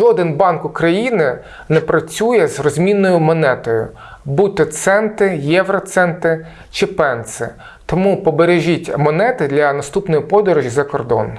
жоден банк України не працює з розмінною монетою, будь то центи, євроценти чи пенси. Тому побережіть монети для наступної подорожі за кордон.